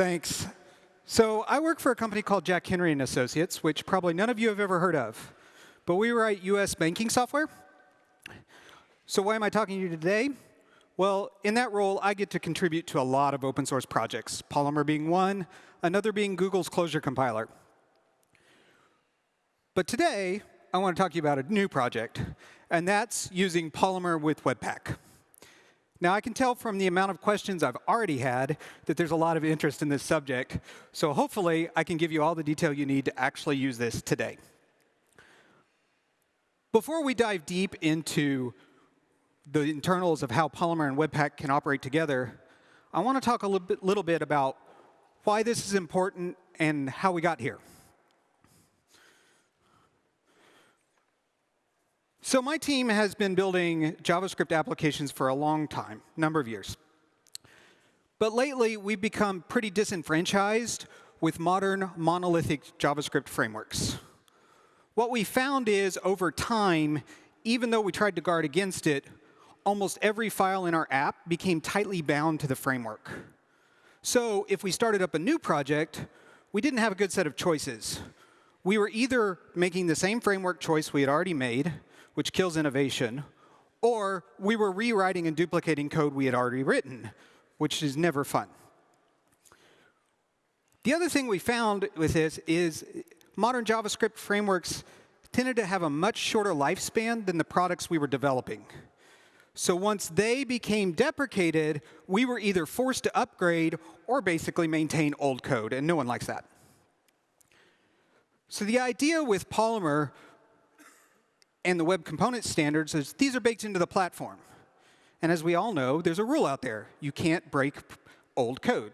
Thanks. So I work for a company called Jack Henry and Associates, which probably none of you have ever heard of. But we write US banking software. So why am I talking to you today? Well, in that role, I get to contribute to a lot of open source projects, Polymer being one, another being Google's Closure compiler. But today, I want to talk to you about a new project, and that's using Polymer with Webpack. Now, I can tell from the amount of questions I've already had that there's a lot of interest in this subject. So hopefully, I can give you all the detail you need to actually use this today. Before we dive deep into the internals of how Polymer and Webpack can operate together, I want to talk a little bit, little bit about why this is important and how we got here. So my team has been building JavaScript applications for a long time, number of years. But lately, we've become pretty disenfranchised with modern monolithic JavaScript frameworks. What we found is, over time, even though we tried to guard against it, almost every file in our app became tightly bound to the framework. So if we started up a new project, we didn't have a good set of choices. We were either making the same framework choice we had already made, which kills innovation, or we were rewriting and duplicating code we had already written, which is never fun. The other thing we found with this is modern JavaScript frameworks tended to have a much shorter lifespan than the products we were developing. So once they became deprecated, we were either forced to upgrade or basically maintain old code, and no one likes that. So the idea with Polymer and the web component standards is these are baked into the platform. And as we all know, there's a rule out there. You can't break old code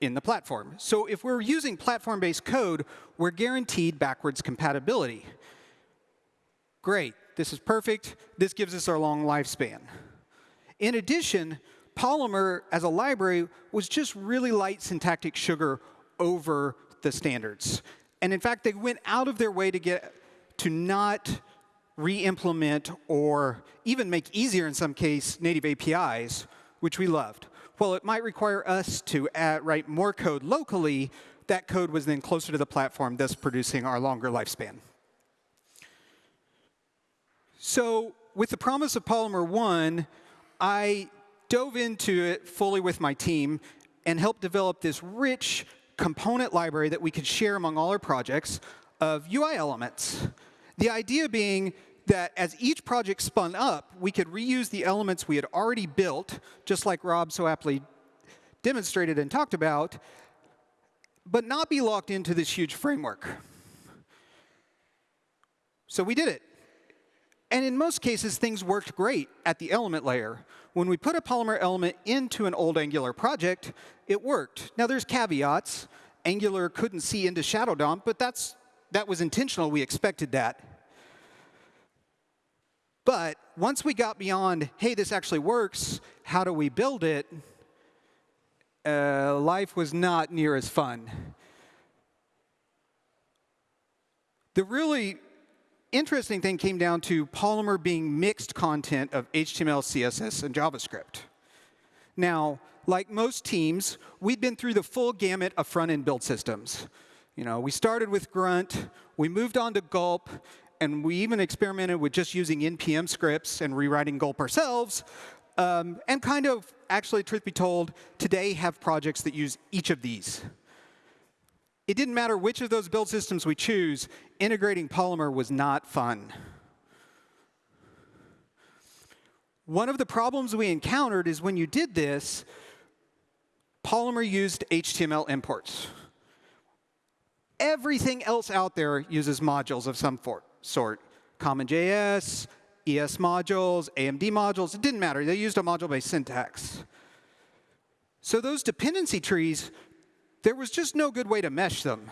in the platform. So if we're using platform-based code, we're guaranteed backwards compatibility. Great. This is perfect. This gives us our long lifespan. In addition, Polymer as a library was just really light syntactic sugar over the standards. And in fact, they went out of their way to get to not re-implement or even make easier in some case native APIs, which we loved. While it might require us to add, write more code locally, that code was then closer to the platform, thus producing our longer lifespan. So with the promise of Polymer 1, I dove into it fully with my team and helped develop this rich component library that we could share among all our projects of UI elements. The idea being that as each project spun up, we could reuse the elements we had already built, just like Rob so aptly demonstrated and talked about, but not be locked into this huge framework. So we did it. And in most cases, things worked great at the element layer. When we put a Polymer element into an old Angular project, it worked. Now, there's caveats. Angular couldn't see into Shadow DOM, but that's, that was intentional. We expected that. But once we got beyond, hey, this actually works, how do we build it, uh, life was not near as fun. The really interesting thing came down to Polymer being mixed content of HTML, CSS, and JavaScript. Now, like most teams, we'd been through the full gamut of front-end build systems. You know, we started with Grunt, we moved on to Gulp, and we even experimented with just using NPM scripts and rewriting Gulp ourselves, um, and kind of, actually, truth be told, today have projects that use each of these. It didn't matter which of those build systems we choose, integrating Polymer was not fun. One of the problems we encountered is when you did this, Polymer used HTML imports. Everything else out there uses modules of some sort. CommonJS, ES modules, AMD modules, it didn't matter. They used a module-based syntax. So those dependency trees, there was just no good way to mesh them.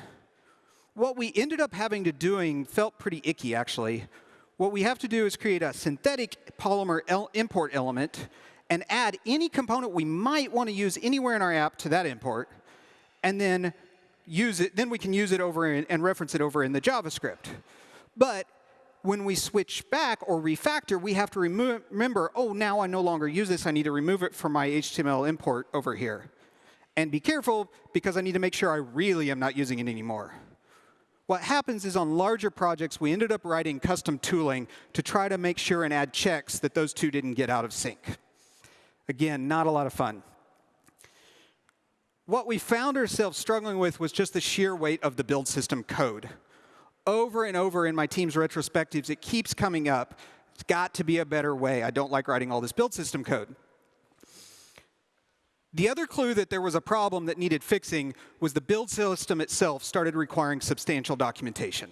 What we ended up having to doing felt pretty icky, actually. What we have to do is create a synthetic Polymer import element and add any component we might want to use anywhere in our app to that import, and then use it. Then we can use it over in, and reference it over in the JavaScript. But when we switch back or refactor, we have to remember, oh, now I no longer use this. I need to remove it from my HTML import over here. And be careful, because I need to make sure I really am not using it anymore. What happens is on larger projects, we ended up writing custom tooling to try to make sure and add checks that those two didn't get out of sync. Again, not a lot of fun. What we found ourselves struggling with was just the sheer weight of the build system code. Over and over in my team's retrospectives, it keeps coming up. It's got to be a better way. I don't like writing all this build system code. The other clue that there was a problem that needed fixing was the build system itself started requiring substantial documentation.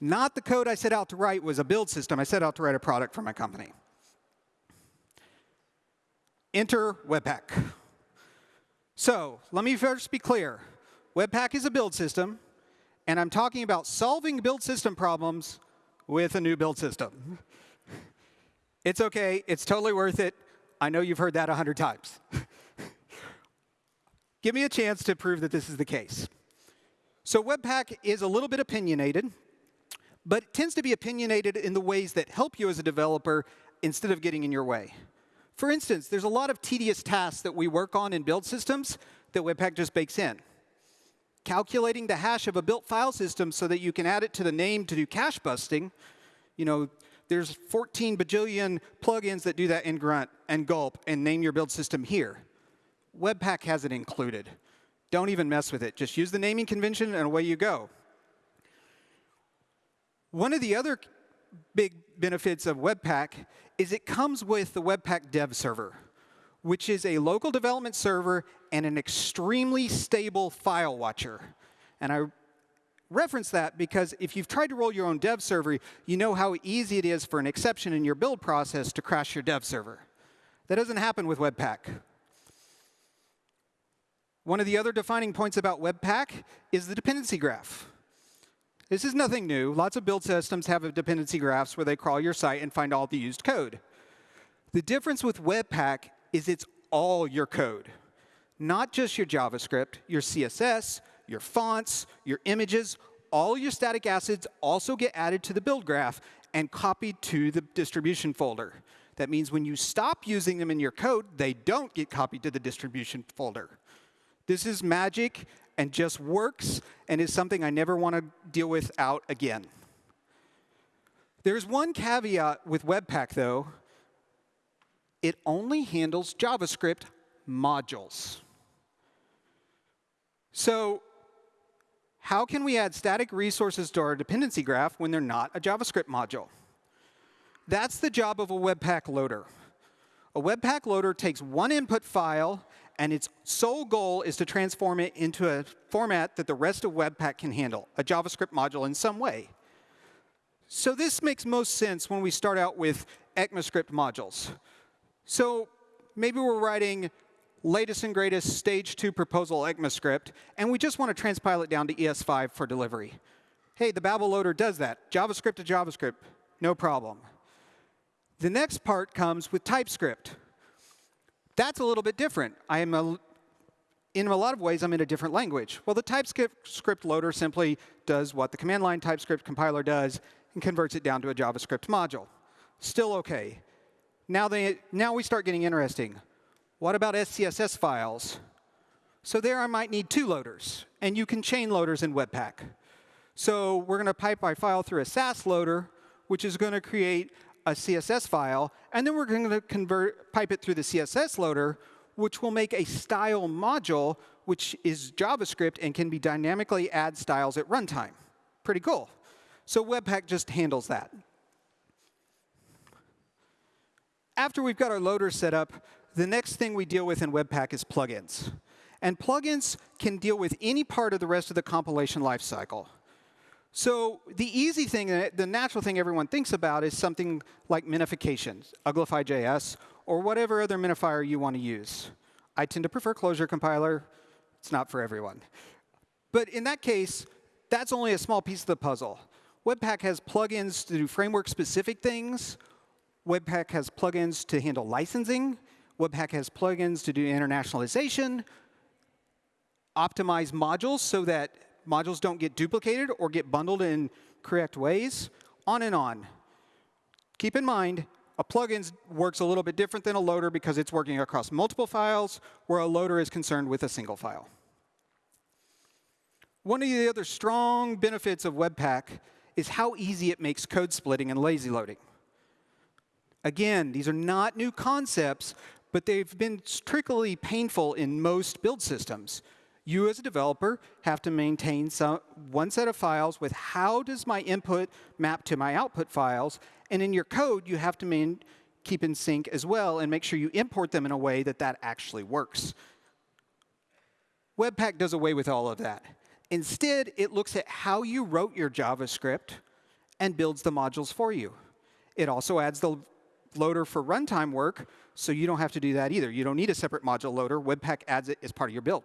Not the code I set out to write was a build system. I set out to write a product for my company. Enter Webpack. So let me first be clear. Webpack is a build system, and I'm talking about solving build system problems with a new build system. It's OK. It's totally worth it. I know you've heard that 100 times. Give me a chance to prove that this is the case. So Webpack is a little bit opinionated, but it tends to be opinionated in the ways that help you as a developer instead of getting in your way. For instance, there's a lot of tedious tasks that we work on in build systems that Webpack just bakes in. Calculating the hash of a built file system so that you can add it to the name to do cache busting. You know, there's 14 bajillion plugins that do that in Grunt and Gulp and name your build system here. Webpack has it included. Don't even mess with it. Just use the naming convention and away you go. One of the other big benefits of Webpack is it comes with the Webpack dev server, which is a local development server and an extremely stable file watcher. And I reference that because if you've tried to roll your own dev server, you know how easy it is for an exception in your build process to crash your dev server. That doesn't happen with Webpack. One of the other defining points about Webpack is the dependency graph. This is nothing new. Lots of build systems have dependency graphs where they crawl your site and find all the used code. The difference with Webpack is it's all your code, not just your JavaScript, your CSS, your fonts, your images. All your static assets also get added to the build graph and copied to the distribution folder. That means when you stop using them in your code, they don't get copied to the distribution folder. This is magic and just works and is something I never want to deal with out again. There's one caveat with Webpack, though. It only handles JavaScript modules. So how can we add static resources to our dependency graph when they're not a JavaScript module? That's the job of a Webpack loader. A Webpack loader takes one input file and its sole goal is to transform it into a format that the rest of Webpack can handle, a JavaScript module in some way. So this makes most sense when we start out with ECMAScript modules. So maybe we're writing latest and greatest stage 2 proposal ECMAScript, and we just want to transpile it down to ES5 for delivery. Hey, the Babel loader does that. JavaScript to JavaScript, no problem. The next part comes with TypeScript. That's a little bit different. I am a, in a lot of ways, I'm in a different language. Well, the TypeScript loader simply does what the command line TypeScript compiler does and converts it down to a JavaScript module. Still OK. Now, they, now we start getting interesting. What about SCSS files? So there I might need two loaders. And you can chain loaders in Webpack. So we're going to pipe our file through a Sass loader, which is going to create a CSS file, and then we're going to convert, pipe it through the CSS loader, which will make a style module, which is JavaScript and can be dynamically add styles at runtime. Pretty cool. So Webpack just handles that. After we've got our loader set up, the next thing we deal with in Webpack is plugins. And plugins can deal with any part of the rest of the compilation lifecycle. So the easy thing, the natural thing everyone thinks about is something like minification, Uglify.js, or whatever other minifier you want to use. I tend to prefer Closure compiler. It's not for everyone. But in that case, that's only a small piece of the puzzle. Webpack has plugins to do framework-specific things. Webpack has plugins to handle licensing. Webpack has plugins to do internationalization, optimize modules so that modules don't get duplicated or get bundled in correct ways, on and on. Keep in mind, A plugin works a little bit different than a loader because it's working across multiple files, where a loader is concerned with a single file. One of the other strong benefits of Webpack is how easy it makes code splitting and lazy loading. Again, these are not new concepts, but they've been strictly painful in most build systems. You as a developer have to maintain some, one set of files with how does my input map to my output files, and in your code you have to main, keep in sync as well and make sure you import them in a way that that actually works. Webpack does away with all of that. Instead, it looks at how you wrote your JavaScript and builds the modules for you. It also adds the loader for runtime work, so you don't have to do that either. You don't need a separate module loader. Webpack adds it as part of your build.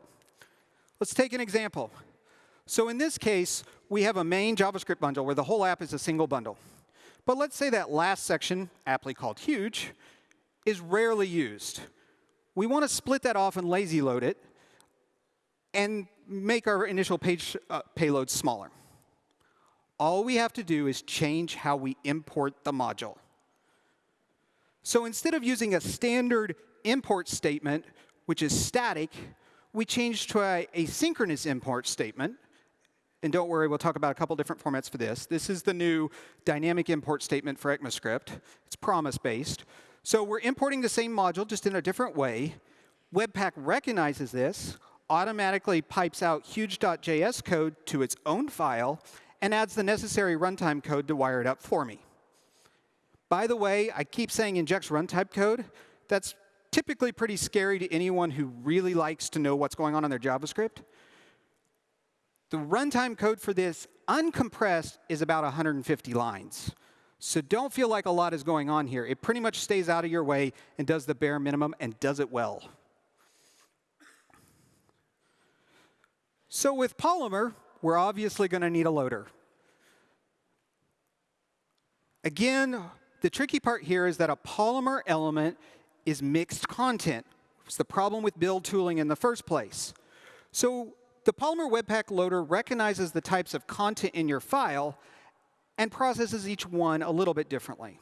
Let's take an example. So in this case, we have a main JavaScript bundle where the whole app is a single bundle. But let's say that last section, aptly called huge, is rarely used. We want to split that off and lazy load it and make our initial page uh, payload smaller. All we have to do is change how we import the module. So instead of using a standard import statement, which is static, we changed to a asynchronous import statement. And don't worry, we'll talk about a couple different formats for this. This is the new dynamic import statement for ECMAScript. It's promise-based. So we're importing the same module, just in a different way. Webpack recognizes this, automatically pipes out huge.js code to its own file, and adds the necessary runtime code to wire it up for me. By the way, I keep saying injects runtime code. That's typically pretty scary to anyone who really likes to know what's going on in their JavaScript. The runtime code for this uncompressed is about 150 lines. So don't feel like a lot is going on here. It pretty much stays out of your way and does the bare minimum and does it well. So with Polymer, we're obviously going to need a loader. Again, the tricky part here is that a Polymer element is mixed content. It's the problem with build tooling in the first place. So the Polymer Webpack loader recognizes the types of content in your file and processes each one a little bit differently.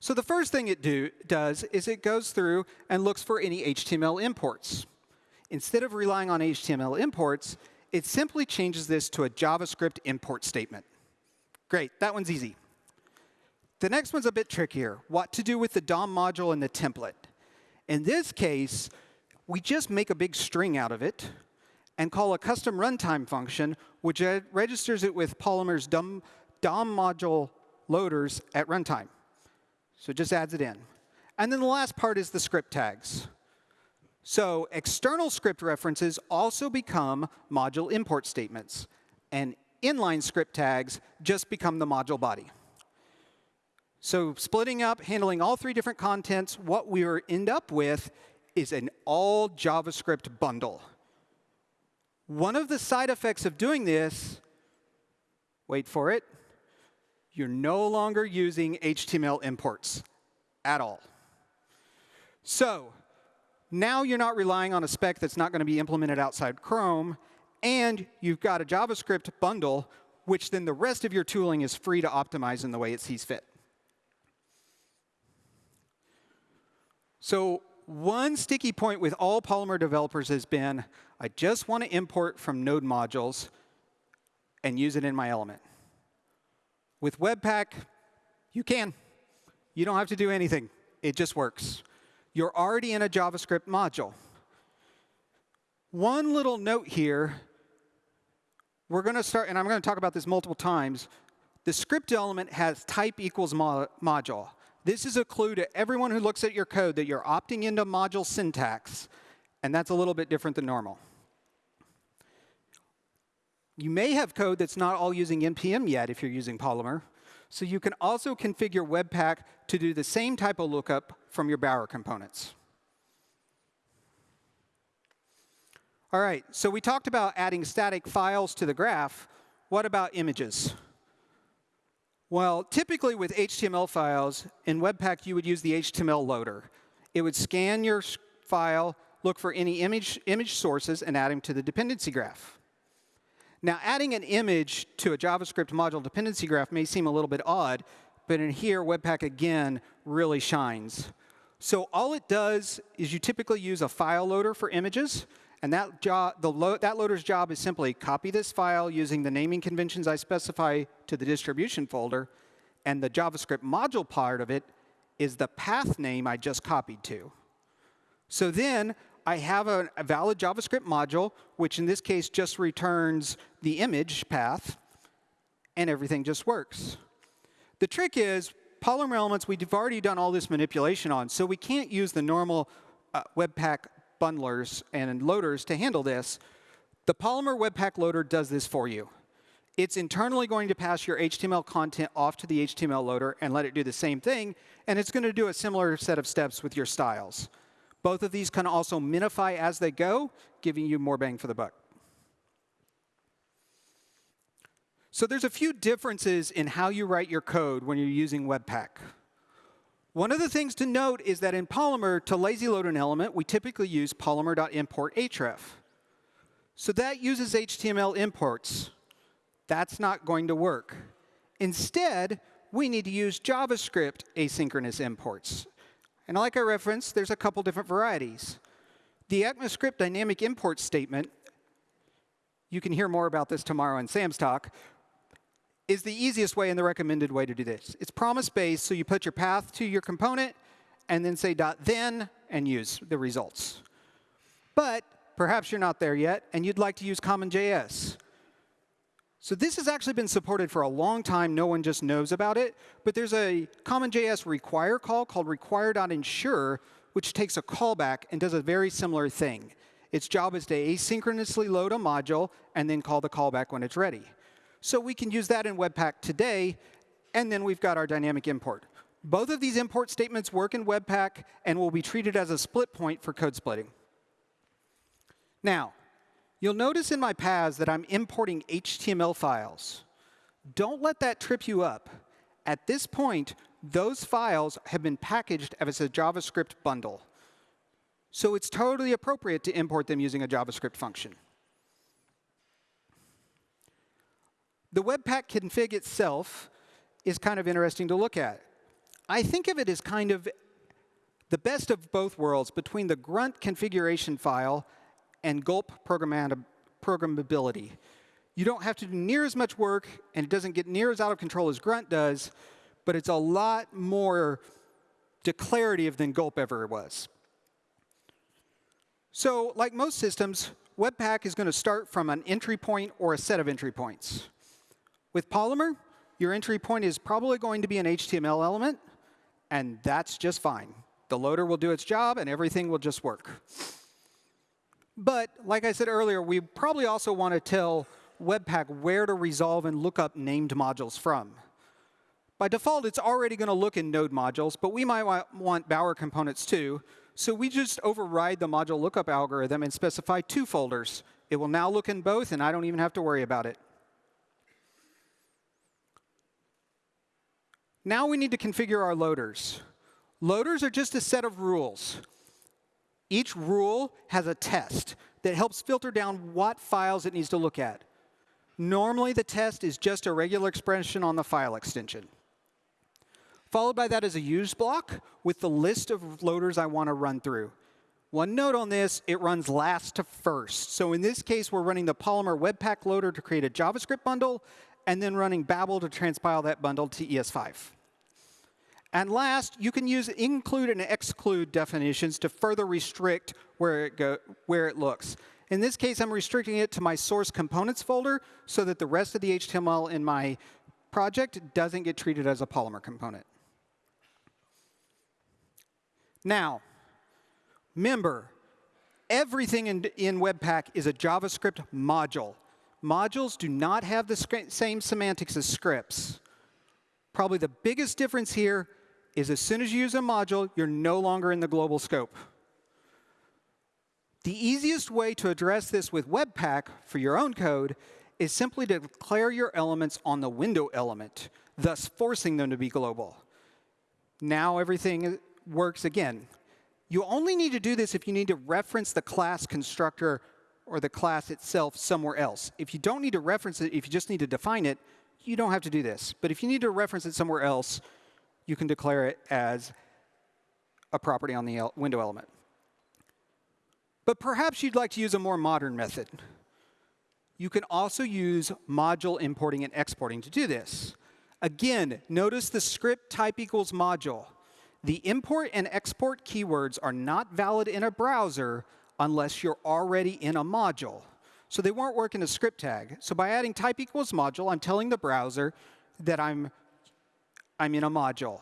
So the first thing it do, does is it goes through and looks for any HTML imports. Instead of relying on HTML imports, it simply changes this to a JavaScript import statement. Great, that one's easy. The next one's a bit trickier, what to do with the DOM module and the template. In this case, we just make a big string out of it and call a custom runtime function, which registers it with Polymer's DOM, DOM module loaders at runtime. So it just adds it in. And then the last part is the script tags. So external script references also become module import statements. And inline script tags just become the module body. So splitting up, handling all three different contents, what we end up with is an all JavaScript bundle. One of the side effects of doing this, wait for it, you're no longer using HTML imports at all. So now you're not relying on a spec that's not going to be implemented outside Chrome, and you've got a JavaScript bundle, which then the rest of your tooling is free to optimize in the way it sees fit. So one sticky point with all Polymer developers has been, I just want to import from node modules and use it in my element. With Webpack, you can. You don't have to do anything. It just works. You're already in a JavaScript module. One little note here, we're going to start, and I'm going to talk about this multiple times. The script element has type equals mo module. This is a clue to everyone who looks at your code that you're opting into module syntax, and that's a little bit different than normal. You may have code that's not all using NPM yet if you're using Polymer. So you can also configure Webpack to do the same type of lookup from your Bower components. All right, so we talked about adding static files to the graph. What about images? Well, typically with HTML files, in Webpack you would use the HTML loader. It would scan your file, look for any image, image sources, and add them to the dependency graph. Now, adding an image to a JavaScript module dependency graph may seem a little bit odd, but in here, Webpack again really shines. So all it does is you typically use a file loader for images. And that, job, lo that loader's job is simply copy this file using the naming conventions I specify to the distribution folder. And the JavaScript module part of it is the path name I just copied to. So then I have a, a valid JavaScript module, which in this case just returns the image path, and everything just works. The trick is, Polymer elements we've already done all this manipulation on, so we can't use the normal uh, Webpack bundlers and loaders to handle this. The Polymer Webpack loader does this for you. It's internally going to pass your HTML content off to the HTML loader and let it do the same thing, and it's going to do a similar set of steps with your styles. Both of these can also minify as they go, giving you more bang for the buck. So there's a few differences in how you write your code when you're using Webpack. One of the things to note is that in Polymer, to lazy load an element, we typically use polymer.import href. So that uses HTML imports. That's not going to work. Instead, we need to use JavaScript asynchronous imports. And like I referenced, there's a couple different varieties. The ECMAScript dynamic import statement, you can hear more about this tomorrow in Sam's talk, is the easiest way and the recommended way to do this. It's promise-based, so you put your path to your component and then say dot then and use the results. But perhaps you're not there yet, and you'd like to use CommonJS. So this has actually been supported for a long time. No one just knows about it. But there's a CommonJS require call called require.ensure, which takes a callback and does a very similar thing. Its job is to asynchronously load a module and then call the callback when it's ready. So we can use that in Webpack today, and then we've got our dynamic import. Both of these import statements work in Webpack and will be treated as a split point for code splitting. Now, you'll notice in my paths that I'm importing HTML files. Don't let that trip you up. At this point, those files have been packaged as a JavaScript bundle. So it's totally appropriate to import them using a JavaScript function. The Webpack config itself is kind of interesting to look at. I think of it as kind of the best of both worlds between the grunt configuration file and gulp programmability. You don't have to do near as much work, and it doesn't get near as out of control as grunt does, but it's a lot more declarative than gulp ever was. So like most systems, Webpack is going to start from an entry point or a set of entry points. With Polymer, your entry point is probably going to be an HTML element, and that's just fine. The loader will do its job, and everything will just work. But like I said earlier, we probably also want to tell Webpack where to resolve and look up named modules from. By default, it's already going to look in node modules, but we might want Bower components too. So we just override the module lookup algorithm and specify two folders. It will now look in both, and I don't even have to worry about it. Now we need to configure our loaders. Loaders are just a set of rules. Each rule has a test that helps filter down what files it needs to look at. Normally, the test is just a regular expression on the file extension. Followed by that is a use block with the list of loaders I want to run through. One note on this, it runs last to first. So in this case, we're running the Polymer Webpack loader to create a JavaScript bundle, and then running Babel to transpile that bundle to ES5. And last, you can use include and exclude definitions to further restrict where it, go, where it looks. In this case, I'm restricting it to my source components folder so that the rest of the HTML in my project doesn't get treated as a Polymer component. Now, remember, everything in, in Webpack is a JavaScript module. Modules do not have the same semantics as scripts. Probably the biggest difference here is as soon as you use a module, you're no longer in the global scope. The easiest way to address this with Webpack for your own code is simply to declare your elements on the window element, thus forcing them to be global. Now everything works again. You only need to do this if you need to reference the class constructor or the class itself somewhere else. If you don't need to reference it, if you just need to define it, you don't have to do this. But if you need to reference it somewhere else, you can declare it as a property on the window element. But perhaps you'd like to use a more modern method. You can also use module importing and exporting to do this. Again, notice the script type equals module. The import and export keywords are not valid in a browser unless you're already in a module. So they won't work in a script tag. So by adding type equals module, I'm telling the browser that I'm, I'm in a module.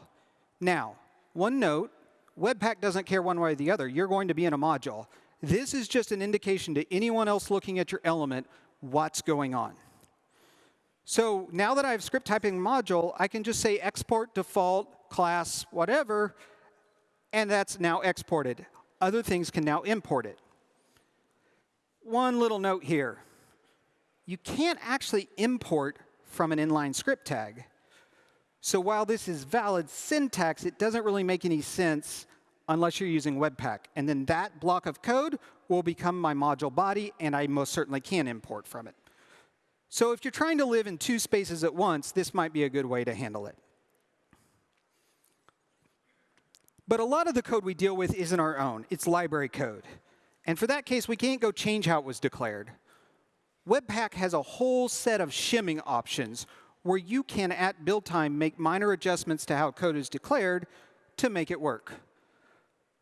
Now, one note, Webpack doesn't care one way or the other. You're going to be in a module. This is just an indication to anyone else looking at your element what's going on. So now that I have script typing module, I can just say export default class whatever, and that's now exported. Other things can now import it. One little note here. You can't actually import from an inline script tag. So while this is valid syntax, it doesn't really make any sense unless you're using Webpack. And then that block of code will become my module body, and I most certainly can import from it. So if you're trying to live in two spaces at once, this might be a good way to handle it. But a lot of the code we deal with isn't our own. It's library code. And for that case, we can't go change how it was declared. Webpack has a whole set of shimming options where you can, at build time, make minor adjustments to how code is declared to make it work.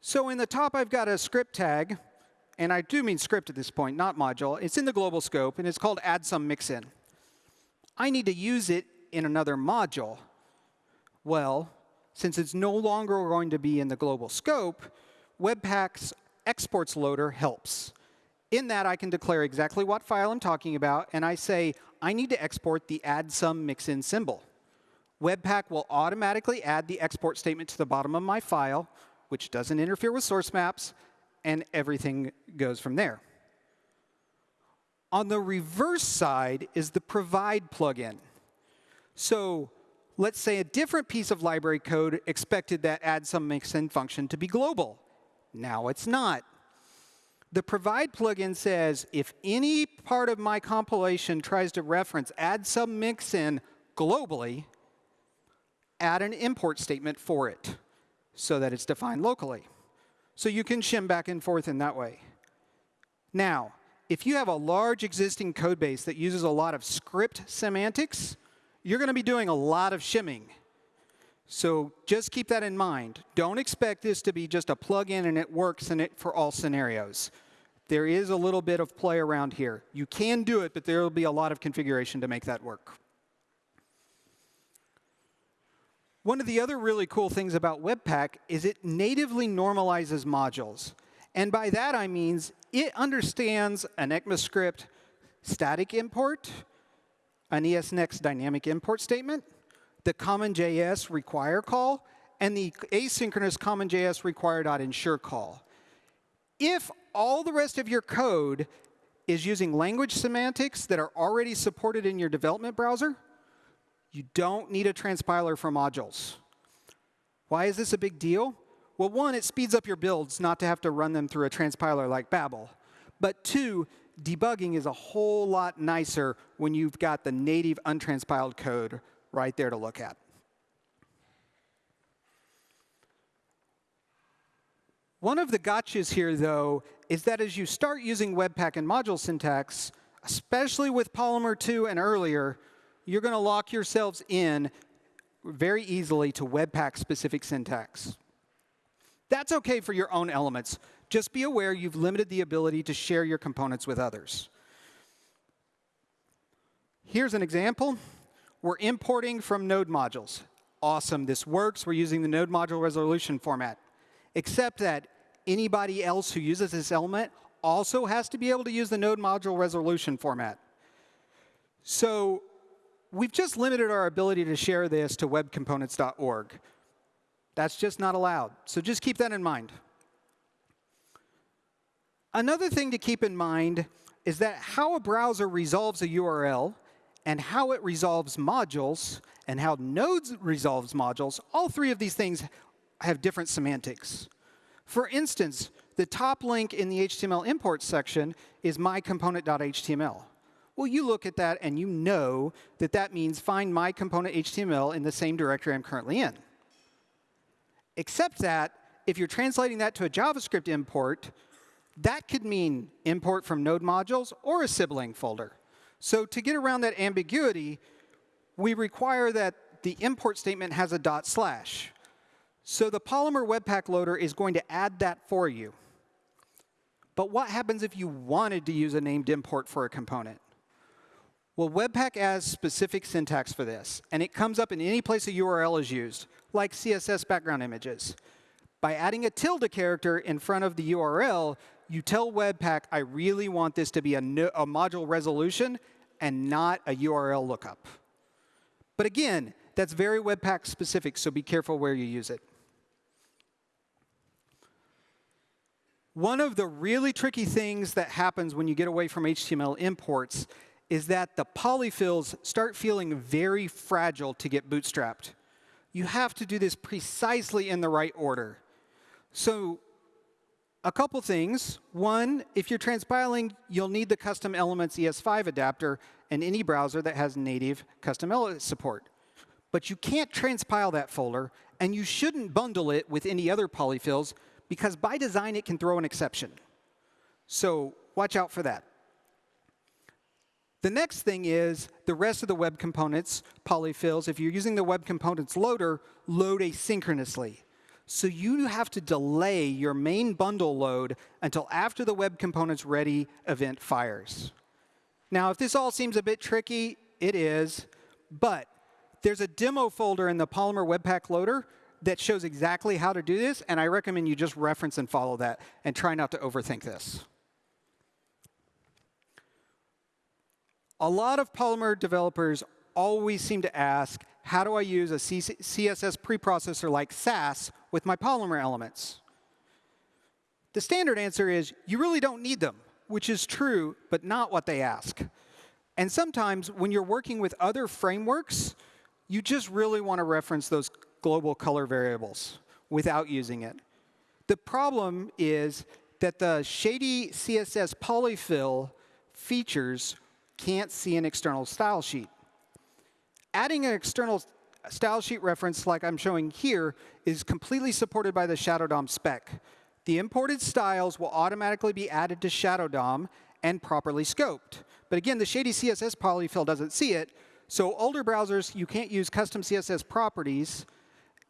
So in the top, I've got a script tag. And I do mean script at this point, not module. It's in the global scope, and it's called add some mixin. I need to use it in another module. Well, since it's no longer going to be in the global scope, Webpack's exports loader helps. In that, I can declare exactly what file I'm talking about, and I say, I need to export the add some mixin symbol. Webpack will automatically add the export statement to the bottom of my file, which doesn't interfere with source maps, and everything goes from there. On the reverse side is the provide plugin. So let's say a different piece of library code expected that add some mixin function to be global. Now it's not. The provide plugin says if any part of my compilation tries to reference add some mixin globally, add an import statement for it so that it's defined locally. So you can shim back and forth in that way. Now, if you have a large existing code base that uses a lot of script semantics, you're going to be doing a lot of shimming. So just keep that in mind. Don't expect this to be just a plug-in and it works in it for all scenarios. There is a little bit of play around here. You can do it, but there will be a lot of configuration to make that work. One of the other really cool things about Webpack is it natively normalizes modules. And by that, I mean it understands an ECMAScript static import, an ESNext dynamic import statement, the CommonJS require call, and the asynchronous common CommonJS require.ensure call. If all the rest of your code is using language semantics that are already supported in your development browser, you don't need a transpiler for modules. Why is this a big deal? Well, one, it speeds up your builds not to have to run them through a transpiler like Babel. But two, debugging is a whole lot nicer when you've got the native untranspiled code right there to look at. One of the gotchas here, though, is that as you start using Webpack and module syntax, especially with Polymer 2 and earlier, you're going to lock yourselves in very easily to Webpack-specific syntax. That's OK for your own elements. Just be aware you've limited the ability to share your components with others. Here's an example. We're importing from node modules. Awesome, this works. We're using the node module resolution format. Except that anybody else who uses this element also has to be able to use the node module resolution format. So we've just limited our ability to share this to webcomponents.org. That's just not allowed. So just keep that in mind. Another thing to keep in mind is that how a browser resolves a URL and how it resolves modules and how nodes resolves modules, all three of these things have different semantics. For instance, the top link in the HTML import section is mycomponent.html. Well, you look at that and you know that that means find my in the same directory I'm currently in. Except that if you're translating that to a JavaScript import, that could mean import from node modules or a sibling folder. So to get around that ambiguity, we require that the import statement has a dot slash. So the Polymer Webpack loader is going to add that for you. But what happens if you wanted to use a named import for a component? Well, Webpack has specific syntax for this, and it comes up in any place a URL is used, like CSS background images. By adding a tilde character in front of the URL, you tell Webpack, I really want this to be a, no, a module resolution and not a URL lookup. But again, that's very Webpack specific, so be careful where you use it. One of the really tricky things that happens when you get away from HTML imports is that the polyfills start feeling very fragile to get bootstrapped. You have to do this precisely in the right order. So a couple things. One, if you're transpiling, you'll need the custom elements ES5 adapter in any browser that has native custom element support. But you can't transpile that folder, and you shouldn't bundle it with any other polyfills, because by design, it can throw an exception. So watch out for that. The next thing is the rest of the web components, polyfills, if you're using the web components loader, load asynchronously. So you have to delay your main bundle load until after the Web Components Ready event fires. Now, if this all seems a bit tricky, it is. But there's a demo folder in the Polymer Webpack Loader that shows exactly how to do this, and I recommend you just reference and follow that and try not to overthink this. A lot of Polymer developers always seem to ask, how do I use a CSS preprocessor like Sass with my Polymer elements? The standard answer is you really don't need them, which is true, but not what they ask. And sometimes when you're working with other frameworks, you just really want to reference those global color variables without using it. The problem is that the shady CSS polyfill features can't see an external style sheet. Adding an external style sheet reference like I'm showing here is completely supported by the Shadow DOM spec. The imported styles will automatically be added to Shadow DOM and properly scoped. But again, the shady CSS polyfill doesn't see it. So older browsers, you can't use custom CSS properties.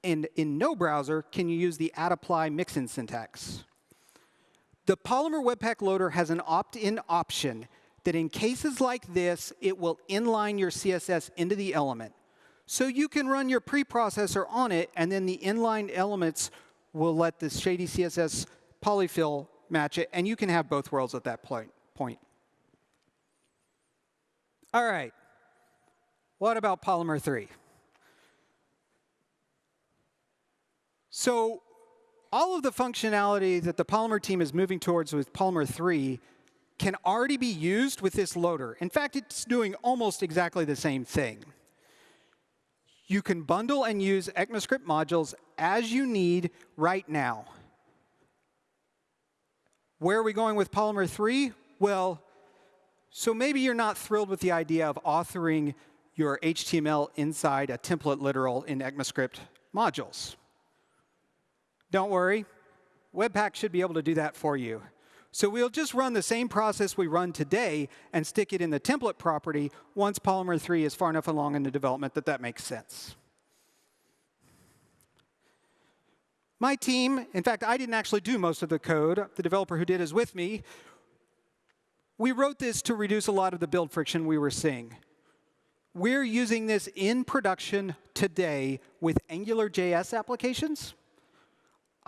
And in no browser can you use the add apply mixin syntax. The Polymer Webpack Loader has an opt-in option that in cases like this, it will inline your CSS into the element. So you can run your preprocessor on it, and then the inline elements will let the shady CSS polyfill match it, and you can have both worlds at that point. All right. What about Polymer 3? So all of the functionality that the Polymer team is moving towards with Polymer 3 can already be used with this loader. In fact, it's doing almost exactly the same thing. You can bundle and use ECMAScript modules as you need right now. Where are we going with Polymer 3? Well, so maybe you're not thrilled with the idea of authoring your HTML inside a template literal in ECMAScript modules. Don't worry. Webpack should be able to do that for you. So we'll just run the same process we run today and stick it in the template property once Polymer 3 is far enough along in the development that that makes sense. My team, in fact, I didn't actually do most of the code. The developer who did is with me. We wrote this to reduce a lot of the build friction we were seeing. We're using this in production today with AngularJS applications.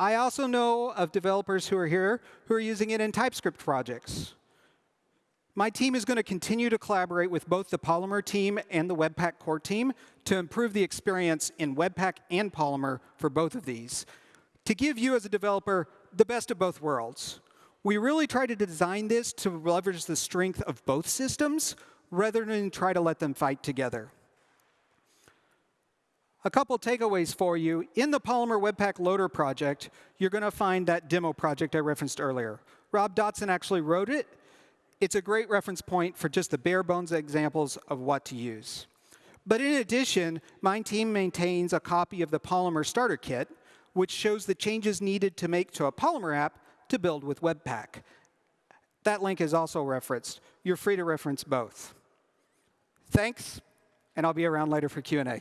I also know of developers who are here who are using it in TypeScript projects. My team is going to continue to collaborate with both the Polymer team and the Webpack core team to improve the experience in Webpack and Polymer for both of these, to give you as a developer the best of both worlds. We really try to design this to leverage the strength of both systems rather than try to let them fight together a couple takeaways for you. In the Polymer Webpack Loader project, you're going to find that demo project I referenced earlier. Rob Dodson actually wrote it. It's a great reference point for just the bare bones examples of what to use. But in addition, my team maintains a copy of the Polymer Starter Kit, which shows the changes needed to make to a Polymer app to build with Webpack. That link is also referenced. You're free to reference both. Thanks, and I'll be around later for Q&A.